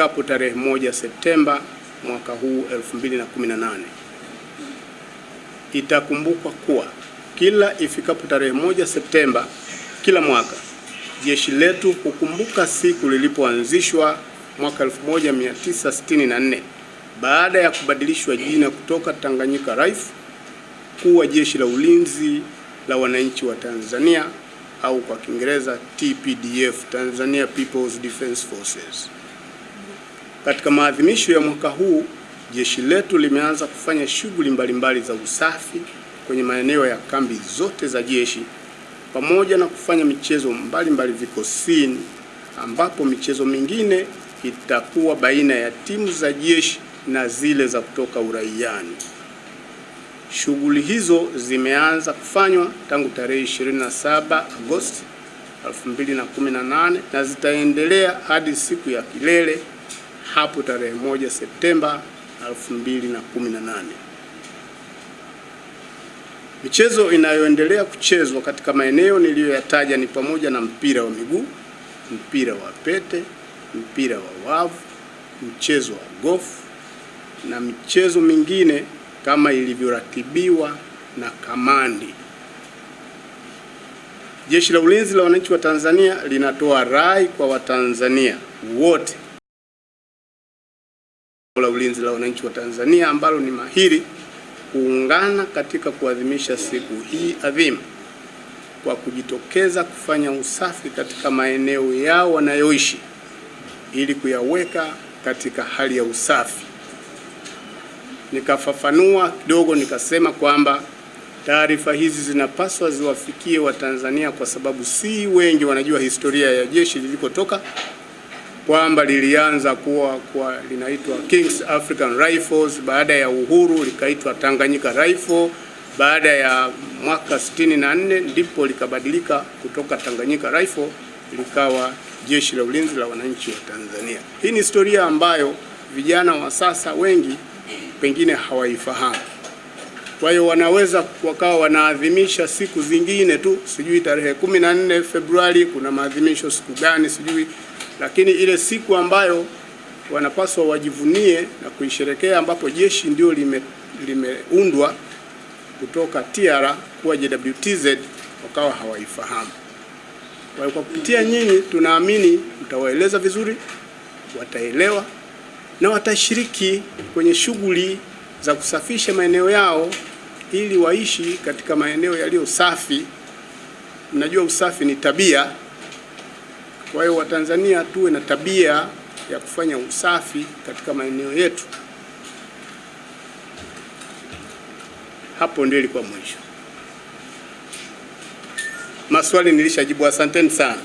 ifikapo tarehe moja Septemba mwaka huu 2018. Itakumbukwa kuwa kila ifikapo tarehe moja Septemba kila mwaka jeshi letu hukumbuka siku lilipoanzishwa mwaka 1964 baada ya kubadilishwa jina kutoka Tanganyika Rifle kuwa Jeshi la Ulinzi la Wananchi wa Tanzania au kwa Kiingereza TPDF, Tanzania People's Defense Forces. Katika maadhimisho ya mwaka huu, jeshi letu limeanza kufanya shughuli mbalimbali za usafi kwenye maeneo ya kambi zote za jeshi pamoja na kufanya michezo mbalimbali vikosini, ambapo michezo mingine itakuwa baina ya timu za jeshi na zile za kutoka uraiani. Shughuli hizo zimeanza kufanywa tangu tarehe 27 Agosti 2018 na zitaendelea hadi siku ya kilele hapo tarehe moja Septemba 2018. Michezo inayoendelea kuchezwa katika maeneo niliyoyataja ni pamoja na mpira wa miguu, mpira wa pete, mpira wa wavu, mchezo wa gofu na michezo mingine kama ilivyoratibiwa na kamandi. Jeshi la Ulinzi la Wananchi wa Tanzania linatoa rai kwa Watanzania wote la Ulinzi la Wananchi wa Tanzania ambalo ni mahiri kuungana katika kuadhimisha siku hii adhimu kwa kujitokeza kufanya usafi katika maeneo yao wanayoishi ili kuyaweka katika hali ya usafi. Nikafafanua kidogo nikasema kwamba taarifa hizi zinapaswa ziwafikie Watanzania kwa sababu si wengi wanajua historia ya jeshi lilikotoka, kwamba lilianza kuwa kwa linaitwa Kings African Rifles, baada ya uhuru likaitwa Tanganyika Rifle, baada ya mwaka 64 ndipo likabadilika kutoka Tanganyika Rifle likawa Jeshi la Ulinzi la Wananchi wa Tanzania. Hii ni historia ambayo vijana wa sasa wengi pengine hawaifahamu. Kwa hiyo wanaweza wakawa wanaadhimisha siku zingine tu, sijui tarehe 14 Februari kuna maadhimisho siku gani sijui, lakini ile siku ambayo wanapaswa wajivunie na kuisherekea, ambapo jeshi ndio limeundwa lime kutoka TR kuwa JWTZ, wakawa hawaifahamu. Kwa hiyo kwa kupitia nyinyi, tunaamini mtawaeleza vizuri, wataelewa na watashiriki kwenye shughuli za kusafisha maeneo yao ili waishi katika maeneo yaliyo safi. Mnajua usafi ni tabia. Kwa hiyo Watanzania tuwe na tabia ya kufanya usafi katika maeneo yetu. Hapo ndio ilikuwa mwisho. Maswali nilishajibu, asanteni sana.